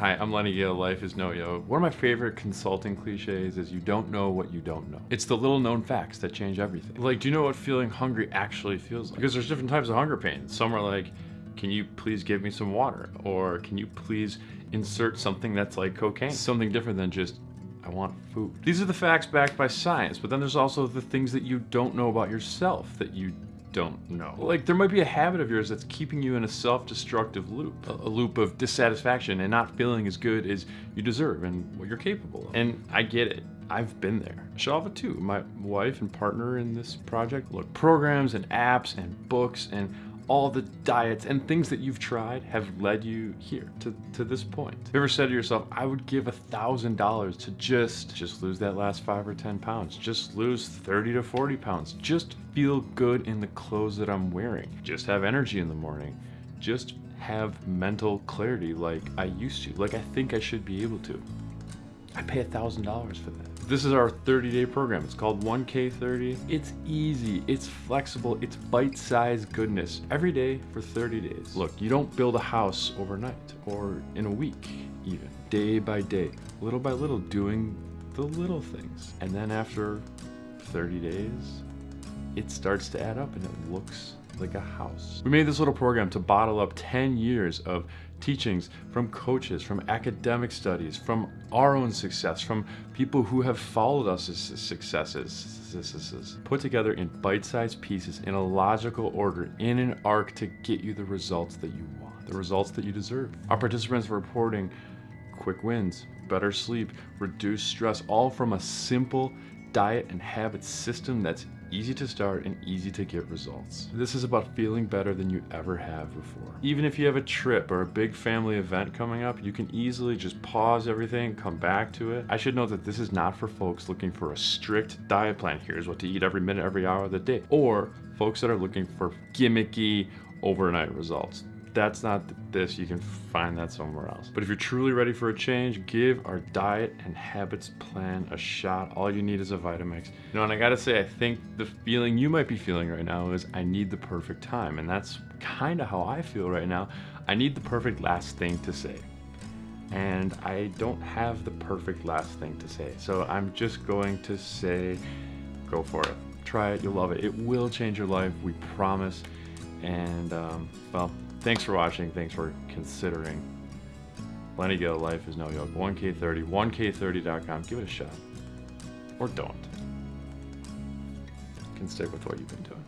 Hi, I'm Lenny Gale. Life is no yo. One of my favorite consulting cliches is you don't know what you don't know. It's the little known facts that change everything. Like, do you know what feeling hungry actually feels like? Because there's different types of hunger pains. Some are like, can you please give me some water? Or can you please insert something that's like cocaine? Something different than just, I want food. These are the facts backed by science, but then there's also the things that you don't know about yourself that you don't know. Like there might be a habit of yours that's keeping you in a self-destructive loop, a, a, loop of dissatisfaction and not feeling as good as you deserve and what you're capable of. And I get it. I've been there. Shava too, my wife and partner in this project. Look, programs and apps and books and all the diets and things that you've tried have led you here to, to this point. Have you ever said to yourself, I would give a thousand dollars to just, just lose that last five or 10 pounds, just lose 30 to 40 pounds, just feel good in the clothes that I'm wearing, just have energy in the morning, just have mental clarity like I used to, like I think I should be able to. I pay a thousand dollars for that. This is our 30 day program. It's called 1K30. It's easy, it's flexible, it's bite-sized goodness. Every day for 30 days. Look, you don't build a house overnight or in a week even. Day by day, little by little, doing the little things. And then after 30 days, it starts to add up and it looks like a house. We made this little program to bottle up 10 years of teachings from coaches, from academic studies, from our own success, from people who have followed us as successes, put together in bite-sized pieces in a logical order, in an arc to get you the results that you want, the results that you deserve. Our participants are reporting quick wins, better sleep, reduced stress, all from a simple diet and habit system that's easy to start and easy to get results. This is about feeling better than you ever have before. Even if you have a trip or a big family event coming up, you can easily just pause everything, come back to it. I should note that this is not for folks looking for a strict diet plan. Here's what to eat every minute, every hour of the day. Or folks that are looking for gimmicky overnight results that's not this, you can find that somewhere else. But if you're truly ready for a change, give our diet and habits plan a shot. All you need is a Vitamix. You know, and I gotta say, I think the feeling you might be feeling right now is I need the perfect time. And that's kind of how I feel right now. I need the perfect last thing to say. And I don't have the perfect last thing to say. So I'm just going to say, go for it. Try it, you'll love it. It will change your life, we promise. And um, well, Thanks for watching. Thanks for considering. Lenny Gale Life is no yoke. 1K30, 1K30.com. Give it a shot. Or don't. Can stick with what you've been doing.